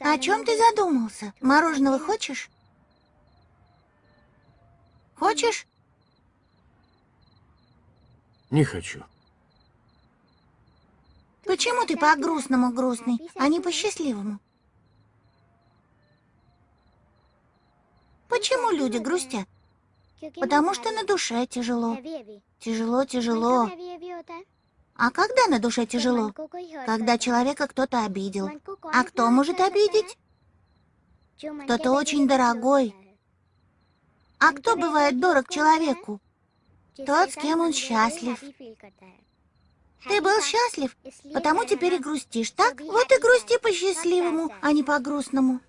О чем ты задумался? Мороженого хочешь? Хочешь? Не хочу. Почему ты по-грустному грустный, а не по-счастливому? Почему люди грустят? Потому что на душе тяжело. Тяжело, тяжело. А когда на душе тяжело? Когда человека кто-то обидел. А кто может обидеть? Кто-то очень дорогой. А кто бывает дорог человеку? Тот, с кем он счастлив. Ты был счастлив, потому теперь и грустишь, так? Вот и грусти по-счастливому, а не по-грустному.